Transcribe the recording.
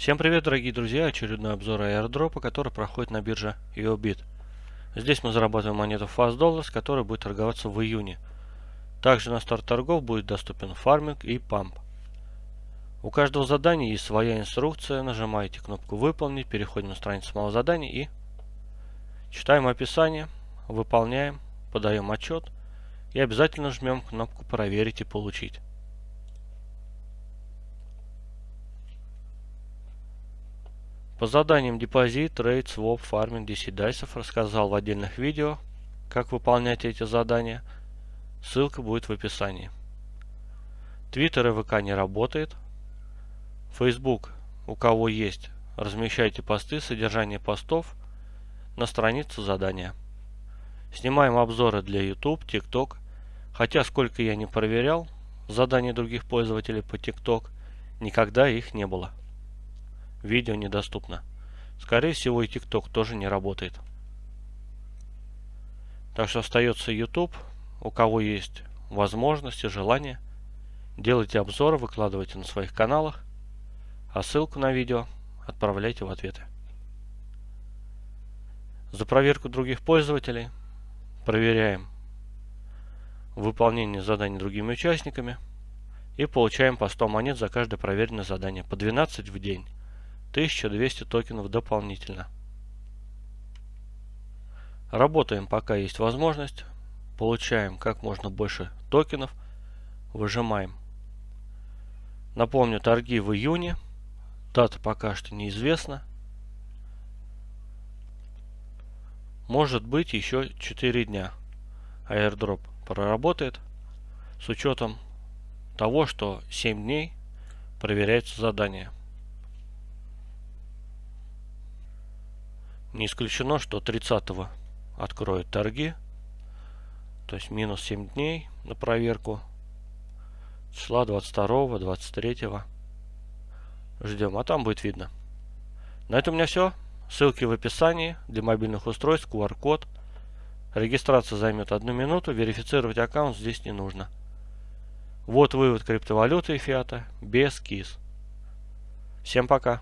Всем привет, дорогие друзья! Очередной обзор аирдропа, который проходит на бирже EOBIT. Здесь мы зарабатываем монету Fast Dollars, которая будет торговаться в июне. Также на старт торгов будет доступен фарминг и памп. У каждого задания есть своя инструкция. Нажимаете кнопку «Выполнить», переходим на страницу самого задания и читаем описание, выполняем, подаем отчет и обязательно жмем кнопку «Проверить и получить». По заданиям депозит, trade, своп, фарминг, 10 дайсов рассказал в отдельных видео, как выполнять эти задания. Ссылка будет в описании. Твиттер и ВК не работает. Facebook, у кого есть, размещайте посты, содержание постов на странице задания. Снимаем обзоры для YouTube, TikTok. Хотя сколько я не проверял задания других пользователей по TikTok, никогда их не было видео недоступно. Скорее всего и TikTok тоже не работает. Так что остается YouTube. У кого есть возможность и желание, делайте обзоры, выкладывайте на своих каналах, а ссылку на видео отправляйте в ответы. За проверку других пользователей проверяем выполнение заданий другими участниками и получаем по 100 монет за каждое проверенное задание, по 12 в день. 1200 токенов дополнительно. Работаем пока есть возможность. Получаем как можно больше токенов. Выжимаем. Напомню, торги в июне. Дата пока что неизвестна. Может быть еще 4 дня airdrop проработает. С учетом того, что 7 дней проверяется задание. Не исключено, что 30 откроют торги. То есть минус 7 дней на проверку. Числа 22, 23. Ждем, а там будет видно. На этом у меня все. Ссылки в описании для мобильных устройств, QR-код. Регистрация займет одну минуту, верифицировать аккаунт здесь не нужно. Вот вывод криптовалюты и фиата без КИС. Всем пока.